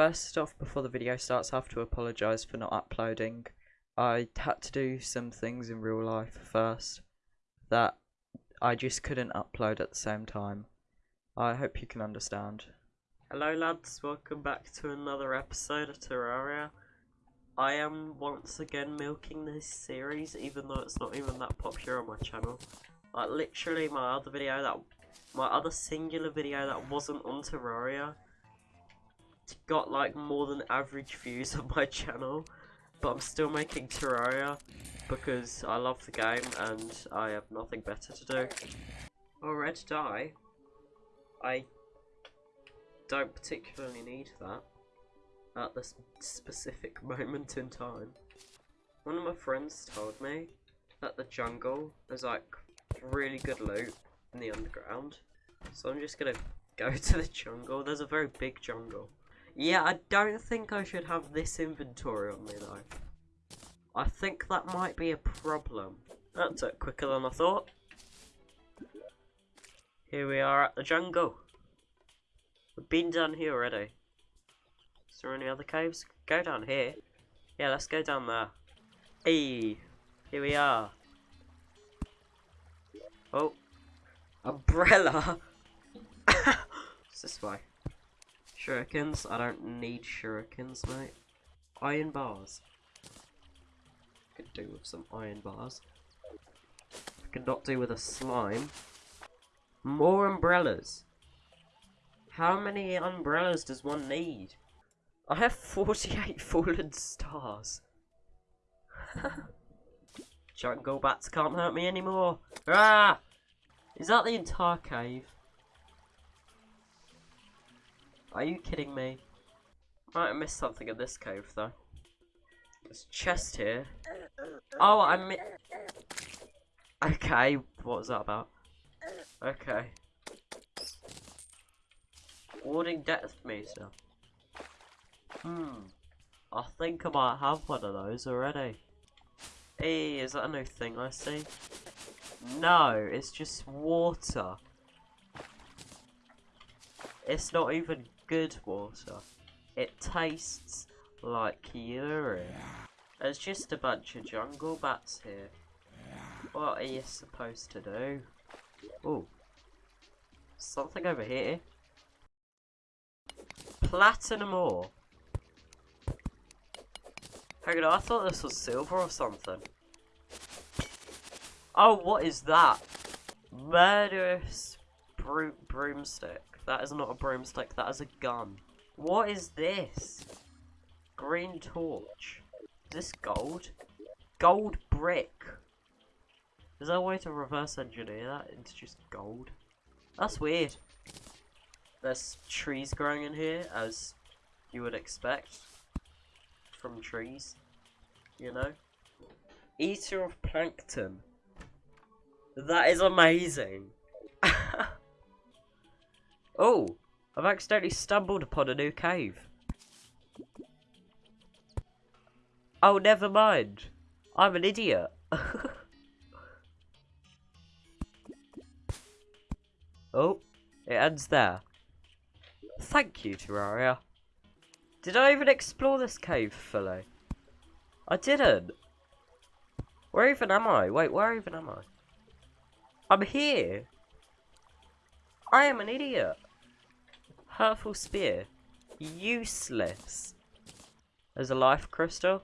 First off, before the video starts, I have to apologise for not uploading. I had to do some things in real life first that I just couldn't upload at the same time. I hope you can understand. Hello lads, welcome back to another episode of Terraria. I am once again milking this series, even though it's not even that popular on my channel. Like literally my other video that, my other singular video that wasn't on Terraria got like more than average views on my channel, but I'm still making Terraria because I love the game and I have nothing better to do. Oh, red dye. I don't particularly need that at this specific moment in time. One of my friends told me that the jungle is like really good loot in the underground. So I'm just gonna go to the jungle. There's a very big jungle. Yeah, I don't think I should have this inventory on me though. I think that might be a problem. That took quicker than I thought. Here we are at the jungle. We've been down here already. Is there any other caves? Go down here. Yeah, let's go down there. Hey, here we are. Oh, umbrella. it's this way. Shurikens? I don't need shurikens, mate. Iron bars. Could do with some iron bars. I could not do with a slime. More umbrellas. How many umbrellas does one need? I have 48 fallen stars. Jungle bats can't hurt me anymore. Ah! Is that the entire cave? Are you kidding me? Might have missed something in this cave though. There's a chest here. Oh, I mi- Okay, what was that about? Okay. Warning depth meter. Hmm. I think I might have one of those already. Hey, is that a new thing I see? No, it's just water. It's not even good water. It tastes like urine. There's just a bunch of jungle bats here. What are you supposed to do? Oh. Something over here. Platinum ore. Hang on, I thought this was silver or something. Oh, what is that? Murderous bro broomstick. That is not a broomstick, that is a gun. What is this? Green torch. Is this gold? Gold brick. Is there a way to reverse engineer that into just gold? That's weird. There's trees growing in here, as you would expect from trees, you know? Eater of plankton. That is amazing. Oh, I've accidentally stumbled upon a new cave. Oh, never mind. I'm an idiot. oh, it ends there. Thank you, Terraria. Did I even explore this cave fully? I didn't. Where even am I? Wait, where even am I? I'm here. I am an idiot. Hurtful Spear. Useless. There's a life crystal.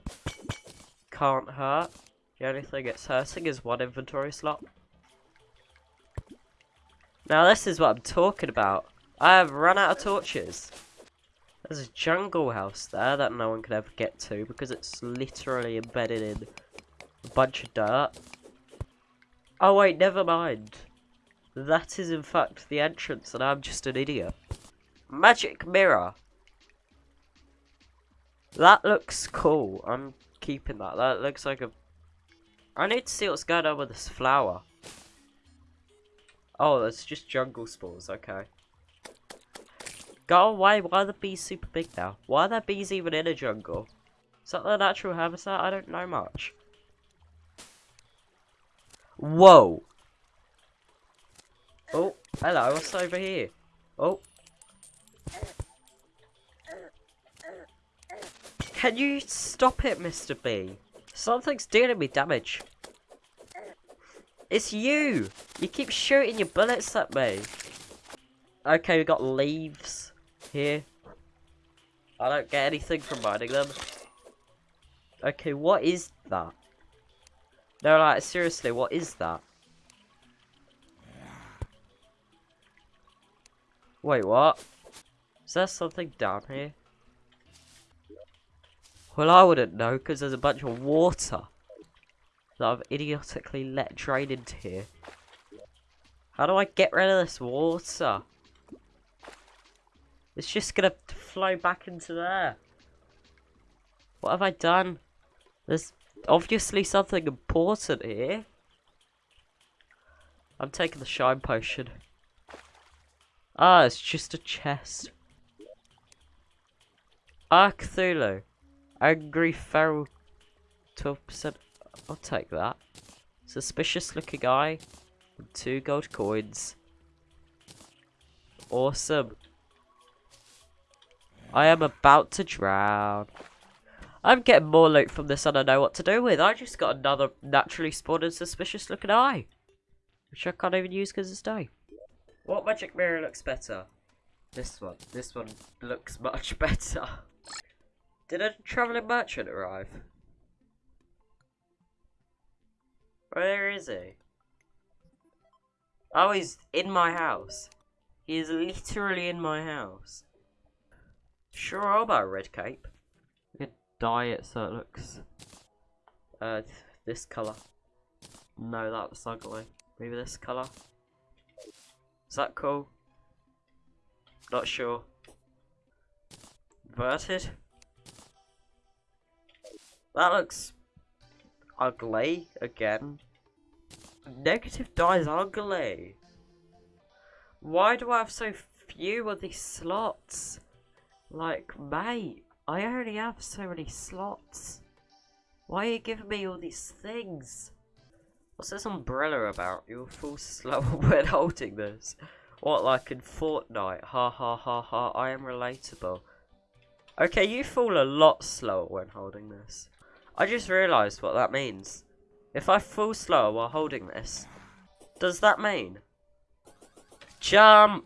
Can't hurt. The only thing it's hurting is one inventory slot. Now this is what I'm talking about. I have run out of torches. There's a jungle house there that no one could ever get to because it's literally embedded in a bunch of dirt. Oh wait, never mind. That is in fact the entrance and I'm just an idiot. Magic mirror. That looks cool. I'm keeping that. That looks like a... I need to see what's going on with this flower. Oh, that's just jungle spores. Okay. Go away. Why are the bees super big now? Why are there bees even in a jungle? Is that their natural habitat? I don't know much. Whoa. Oh, hello. What's over here? Oh, Can you stop it, Mr. B? Something's dealing me damage. It's you! You keep shooting your bullets at me. Okay, we got leaves here. I don't get anything from mining them. Okay, what is that? No, like, seriously, what is that? Wait, what? Is there something down here? Well, I wouldn't know, because there's a bunch of water that I've idiotically let drain into here. How do I get rid of this water? It's just gonna flow back into there. What have I done? There's obviously something important here. I'm taking the shine potion. Ah, it's just a chest. Ah, Cthulhu. Angry feral 12%. I'll take that. Suspicious looking guy. Two gold coins. Awesome. I am about to drown. I'm getting more loot from this and I know what to do with. I just got another naturally spawned and suspicious looking eye. Which I can't even use because it's day. What magic mirror looks better? This one. This one looks much better. Did a travelling merchant arrive? Where is he? Oh, he's in my house. He is literally in my house. Sure, I'll buy a red cape. We could dye it so it looks... Uh, this colour. No, that's ugly. Maybe this colour. Is that cool? Not sure. Inverted? That looks ugly again. Negative dies ugly. Why do I have so few of these slots? Like, mate, I only have so many slots. Why are you giving me all these things? What's this umbrella about? You'll fall slower when holding this. What, like in Fortnite? Ha ha ha ha, I am relatable. Okay, you fall a lot slower when holding this. I just realised what that means. If I fall slower while holding this, does that mean? Jump!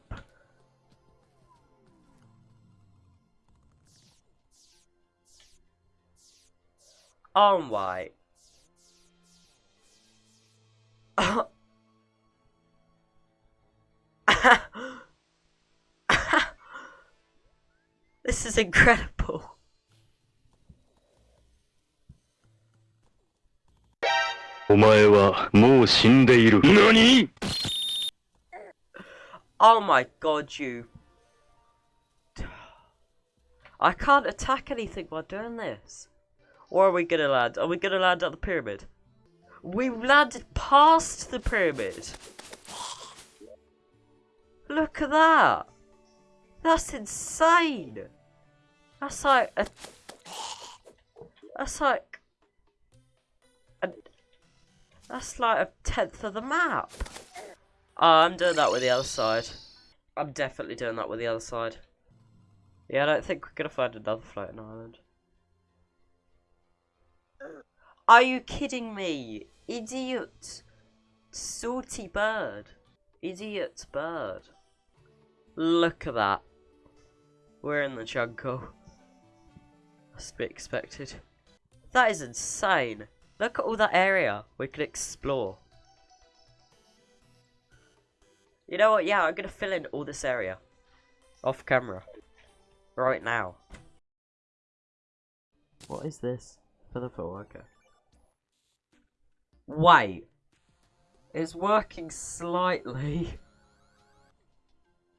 Oh my. this is incredible. Oh my god, you. I can't attack anything while doing this. Or are we gonna land? Are we gonna land at the pyramid? We landed past the pyramid. Look at that. That's insane. That's like a... That's like... A, that's like a tenth of the map. Oh, I'm doing that with the other side. I'm definitely doing that with the other side. Yeah, I don't think we're gonna find another floating island. Are you kidding me? Idiot. Salty bird. Idiot bird. Look at that. We're in the jungle. Must be expected. That is insane. Look at all that area we could explore. You know what? Yeah, I'm going to fill in all this area. Off camera. Right now. What is this? For the full, okay. Wait. It's working slightly.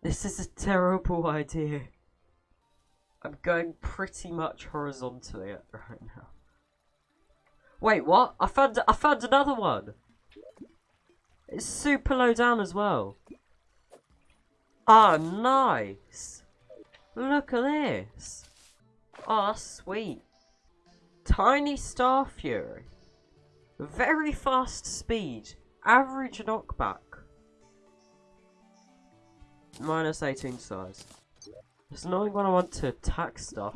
This is a terrible idea. I'm going pretty much horizontally right now. Wait, what? I found I found another one. It's super low down as well. Ah, oh, nice. Look at this. Oh, sweet. Tiny Starfury. Very fast speed. Average knockback. Minus 18 size. It's annoying when I want to attack stuff.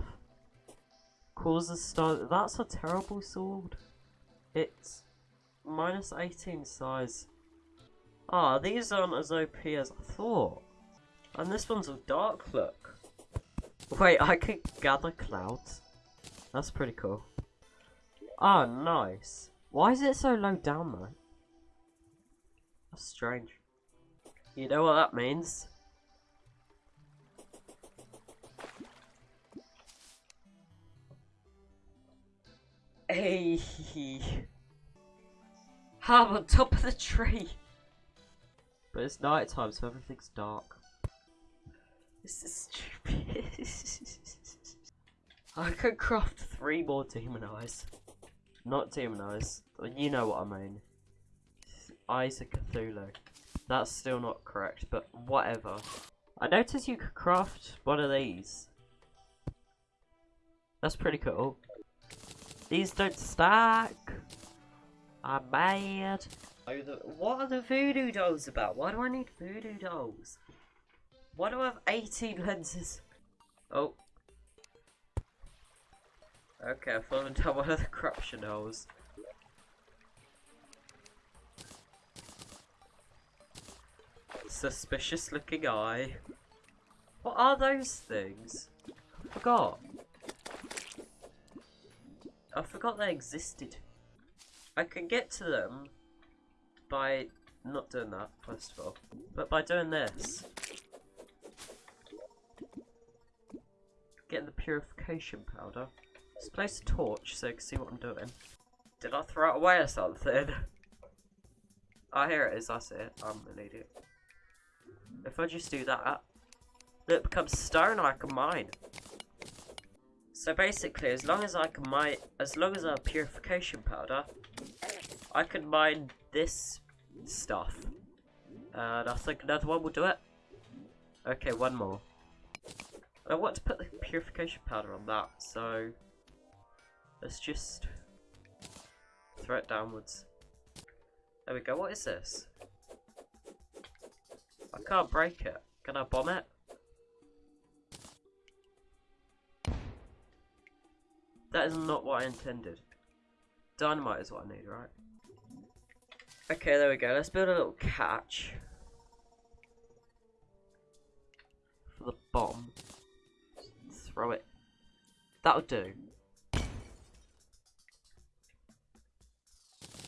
Causes star. That's a terrible sword. It's minus 18 size. Ah, these aren't as OP as I thought. And this one's a dark look. Wait, I could gather clouds. That's pretty cool. Ah, nice. Why is it so low down though? That's strange. You know what that means? Hey, I'm on top of the tree. But it's night time, so everything's dark. This is stupid. I could craft three more demon eyes. Not demon eyes. You know what I mean. Eyes of Cthulhu. That's still not correct, but whatever. I noticed you could craft one of these. That's pretty cool. These don't stack. I'm mad. Oh, what are the voodoo dolls about? Why do I need voodoo dolls? Why do I have 18 lenses? Oh. Okay, I've fallen down one of the corruption holes. Suspicious looking eye. What are those things? I forgot. I forgot they existed. I can get to them by not doing that, first of all, but by doing this. Getting the purification powder. Let's place a torch so you can see what I'm doing. Did I throw it away or something? oh, here it is, I see it. I'm an idiot. If I just do that, it becomes stone I can mine. So basically, as long as I can mine, as long as I have purification powder, I can mine this stuff. And I think another one will do it. Okay, one more. I want to put the purification powder on that, so let's just throw it downwards. There we go, what is this? I can't break it. Can I bomb it? That is not what I intended. Dynamite is what I need, right? Okay, there we go. Let's build a little catch. For the bomb. Throw it. That'll do.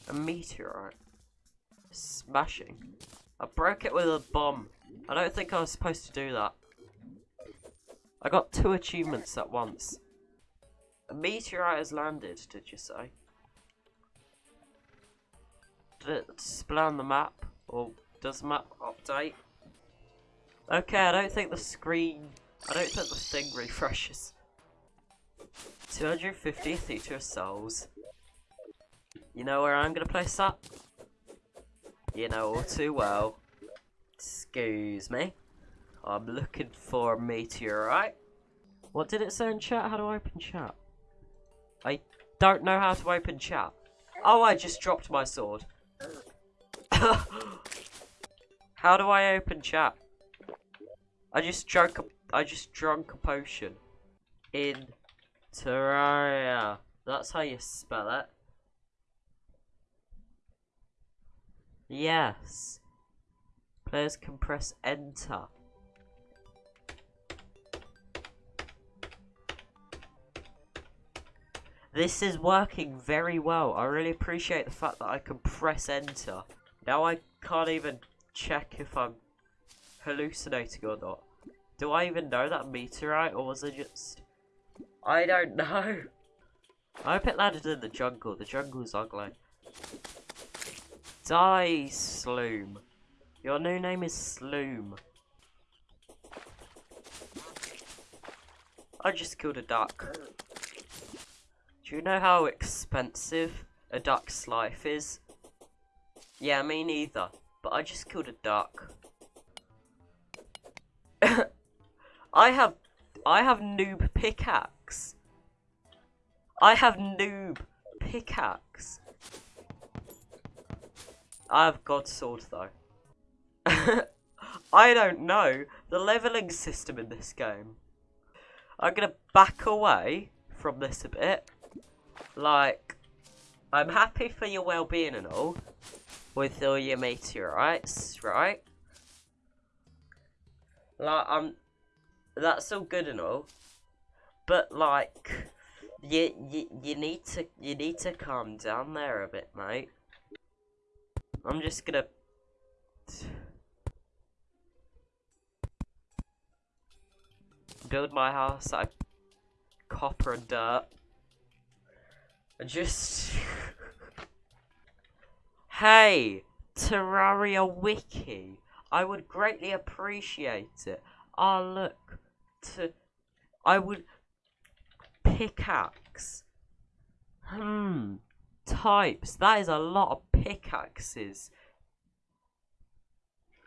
A meteorite. Smashing. I broke it with a bomb. I don't think I was supposed to do that. I got two achievements at once. A meteorite has landed, did you say? Did it display on the map? Or does map update? Okay, I don't think the screen... I don't think the thing refreshes. 250 Theatre Souls. You know where I'm gonna place that? You know all too well. Excuse me. I'm looking for a meteorite. What did it say in chat? How do I open chat? I don't know how to open chat. Oh, I just dropped my sword. how do I open chat? I just drank a, I just drank a potion. In Terraria. That's how you spell it. Yes. Players can press enter. This is working very well. I really appreciate the fact that I can press enter. Now I can't even check if I'm hallucinating or not. Do I even know that meteorite or was it just... I don't know. I hope it landed in the jungle. The jungle's ugly. Die, Sloom. Your new name is Sloom. I just killed a duck. Do you know how expensive a duck's life is? Yeah, me neither. But I just killed a duck. I have I have noob pickaxe. I have noob pickaxe. I have God Sword though. I don't know the leveling system in this game. I'm gonna back away from this a bit. Like, I'm happy for your well-being and all, with all your meteorites, right? Like, I'm, that's all good and all, but like, you you you need to you need to calm down there a bit, mate. I'm just gonna. Build my house out of copper and dirt. And just. hey! Terraria Wiki! I would greatly appreciate it. Ah, look. To. I would. Pickaxe. Hmm. Types. That is a lot of pickaxes.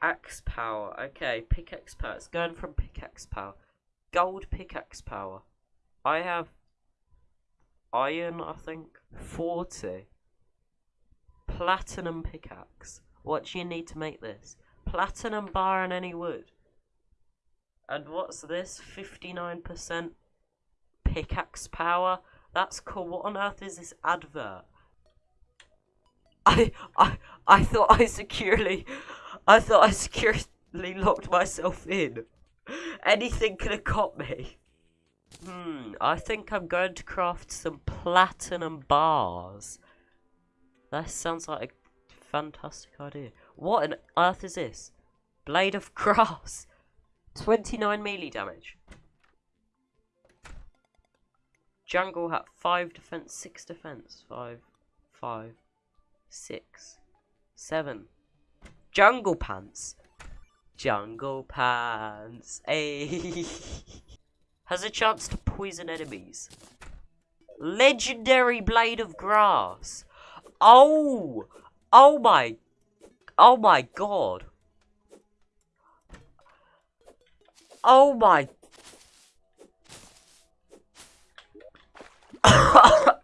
Axe power. Okay, pickaxe power. It's going from pickaxe power. Gold pickaxe power. I have iron, I think. 40. Platinum pickaxe. What do you need to make this? Platinum bar and any wood. And what's this? 59% pickaxe power? That's cool. What on earth is this advert? I I I thought I securely I thought I securely locked myself in. Anything could have caught me. Hmm, I think I'm going to craft some platinum bars. That sounds like a fantastic idea. What on earth is this? Blade of grass. 29 melee damage. Jungle hat 5 defense, 6 defense. 5, 5, 6, 7. Jungle pants. Jungle pants. Eh. Ayy. Has a chance to poison enemies. Legendary blade of grass. Oh! Oh my. Oh my god. Oh my.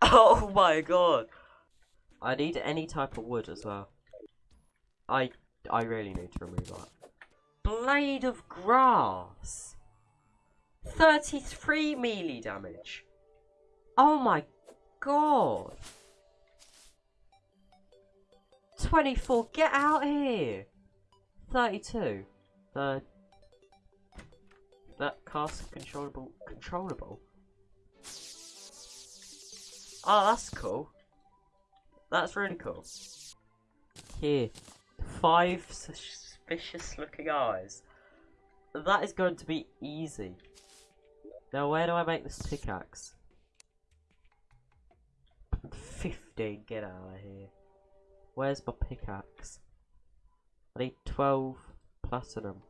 oh my god. I need any type of wood as well. I I really need to remove that. Blade of grass. 33 melee damage. Oh my god. 24, get out here. 32. The that cast controllable controllable. Oh, that's cool. That's really cool. Here, five suspicious looking eyes. That is going to be easy. Now, where do I make this pickaxe? 15, get out of here. Where's my pickaxe? I need 12 platinum.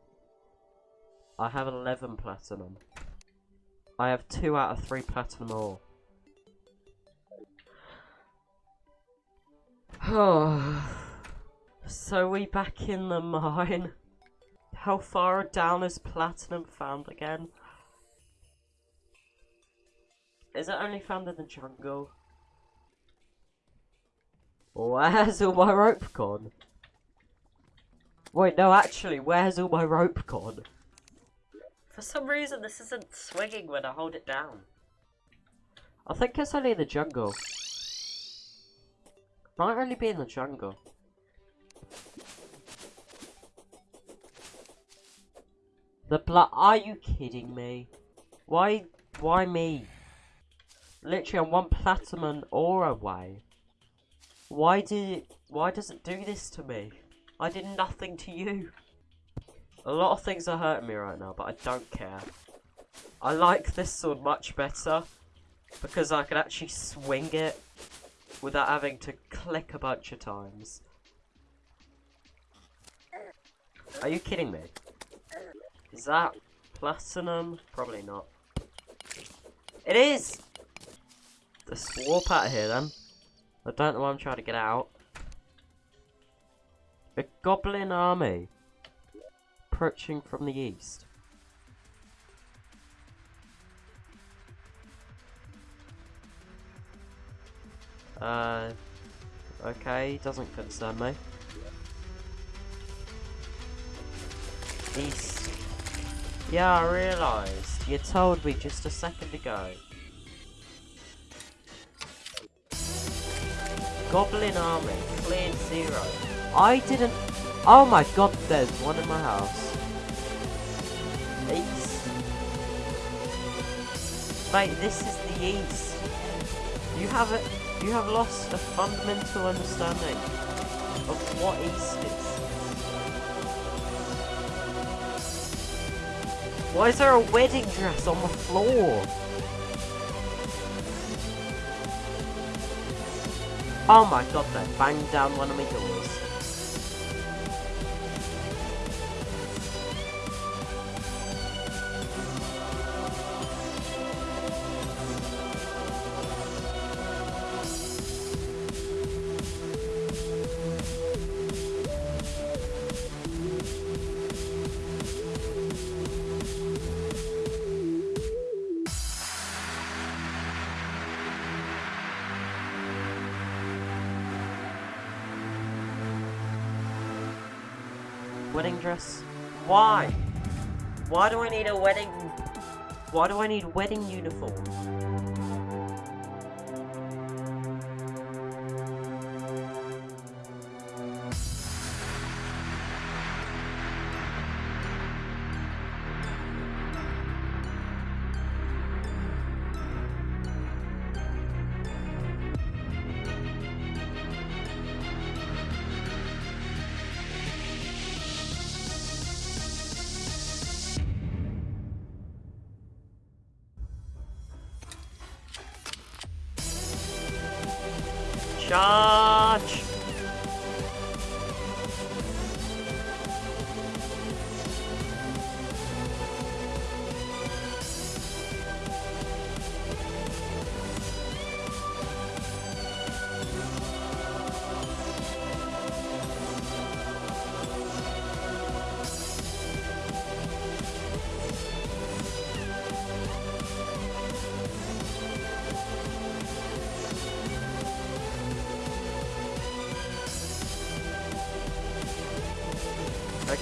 I have 11 platinum. I have 2 out of 3 platinum ore. so we back in the mine. How far down is platinum found again? Is it only found in the jungle? Where's all my rope gone? Wait, no, actually, where's all my rope gone? For some reason, this isn't swinging when I hold it down. I think it's only in the jungle. Might really be in the jungle. The blood. Are you kidding me? Why? Why me? Literally, I'm one platinum ore away. Why did it? Why does it do this to me? I did nothing to you. A lot of things are hurting me right now, but I don't care. I like this sword much better because I can actually swing it without having to click a bunch of times. Are you kidding me? Is that platinum? Probably not. It is! Let's warp out of here then. I don't know why I'm trying to get out. A goblin army approaching from the east. Uh, okay, doesn't concern me. East. Yeah, I realised. You told me just a second ago. Goblin army, cleared zero. I didn't. Oh my god, there's one in my house. East. Mate, this is the east. You have it. You have lost a fundamental understanding of what is. Why is there a wedding dress on the floor? Oh my god, they banged down one of my Wedding dress? Why? Why do I need a wedding... Why do I need wedding uniform?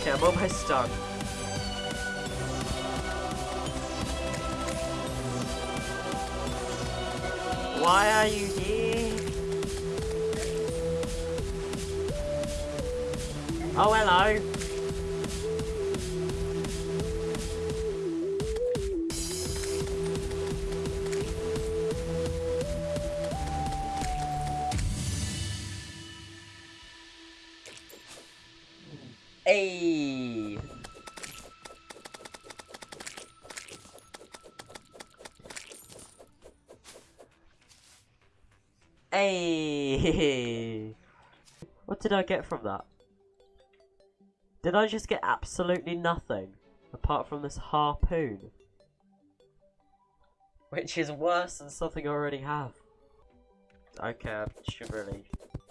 Okay, I'm almost done. Why are you Hey. Hey. What did I get from that? Did I just get absolutely nothing apart from this harpoon? Which is worse than something I already have. Okay, I should really.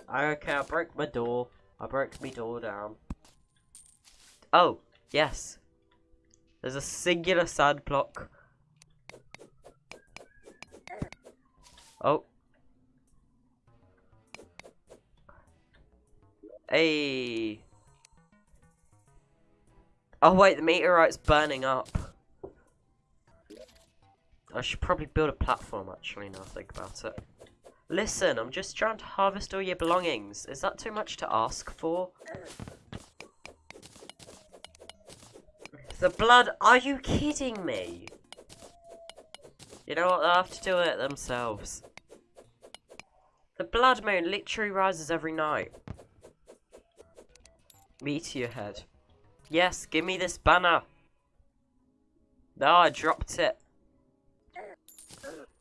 Okay, I broke my door. I broke my door down. Oh, yes. There's a singular sand block. Oh. Hey. Oh wait, the meteorite's burning up. I should probably build a platform actually now I think about it. Listen, I'm just trying to harvest all your belongings. Is that too much to ask for? The blood, are you kidding me? You know what, they'll have to do it themselves. The blood moon literally rises every night. Meteor head. Yes, give me this banner. No, I dropped it.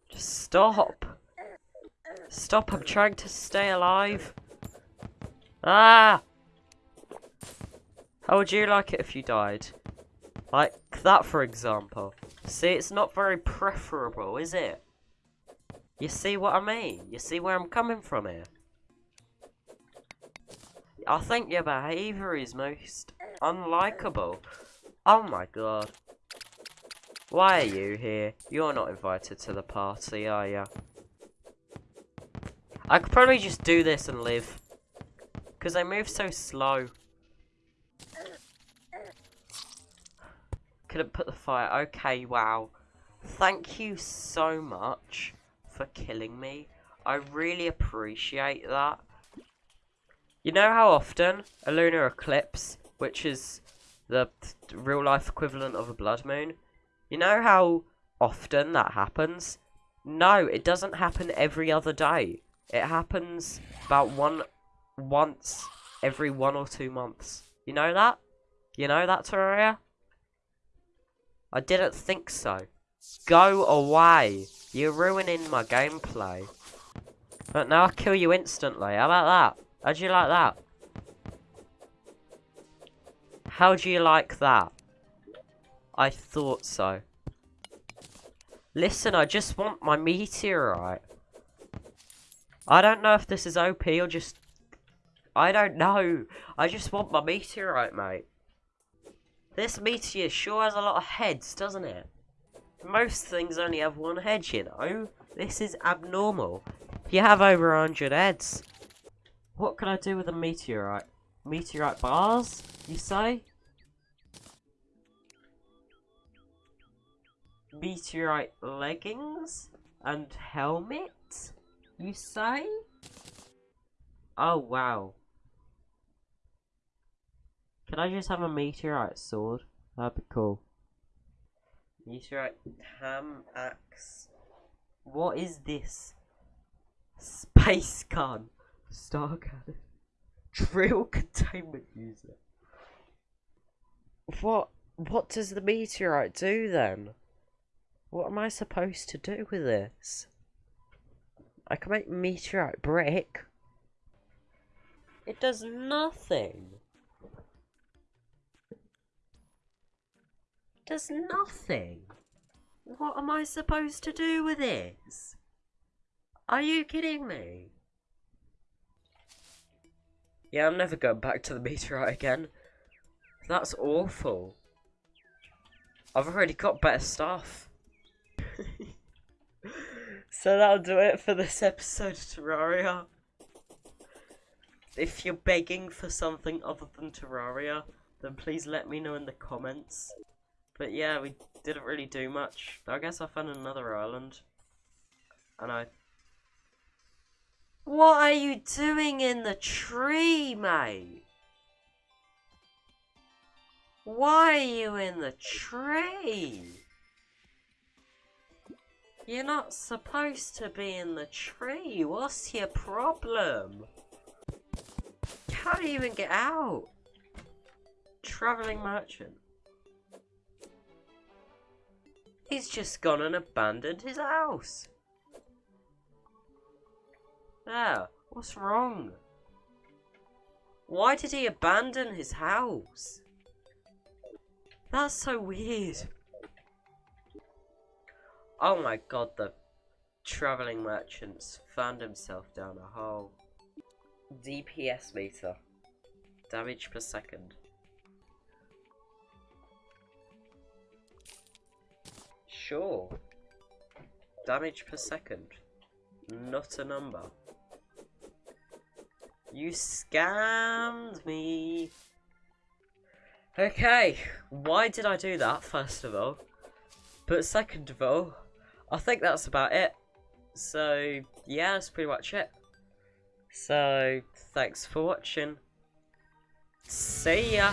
Just stop. Stop, I'm trying to stay alive. Ah! How would you like it if you died? Like that, for example. See, it's not very preferable, is it? You see what I mean? You see where I'm coming from here? I think your behaviour is most unlikable. Oh my god. Why are you here? You're not invited to the party, are you? I could probably just do this and live. Because they move so slow. Couldn't put the fire. Okay, wow. thank you so much for killing me. I really appreciate that. You know how often a lunar eclipse, which is the real life equivalent of a blood moon, you know how often that happens? No, it doesn't happen every other day. It happens about one once every one or two months. You know that? You know that, Terraria? I didn't think so. Go away. You're ruining my gameplay. But now I'll kill you instantly. How about that? How do you like that? How do you like that? I thought so. Listen, I just want my meteorite. I don't know if this is OP or just... I don't know. I just want my meteorite, mate. This meteor sure has a lot of heads, doesn't it? Most things only have one head, you know? This is abnormal. You have over 100 heads. What can I do with a meteorite? Meteorite bars, you say? Meteorite leggings? And helmet? You say? Oh, wow. Can I just have a meteorite sword? That'd be cool. Meteorite ham axe. What is this? Space gun. Star cannon. Drill containment user. What? What does the meteorite do then? What am I supposed to do with this? I can make meteorite brick. It does nothing. Does nothing. What am I supposed to do with this? Are you kidding me? Yeah, I'm never going back to the meteorite again. That's awful. I've already got better stuff. so that'll do it for this episode of Terraria. If you're begging for something other than Terraria, then please let me know in the comments. But yeah, we didn't really do much. I guess I found another island. And I... What are you doing in the tree, mate? Why are you in the tree? You're not supposed to be in the tree. What's your problem? You even get out? Travelling merchant. He's just gone and abandoned his house. There, what's wrong? Why did he abandon his house? That's so weird. Oh my god, the travelling merchants found himself down a hole. DPS meter. Damage per second. Sure. Damage per second. Not a number. You scammed me. Okay, why did I do that, first of all? But second of all, I think that's about it. So, yeah, that's pretty much it. So, thanks for watching. See ya!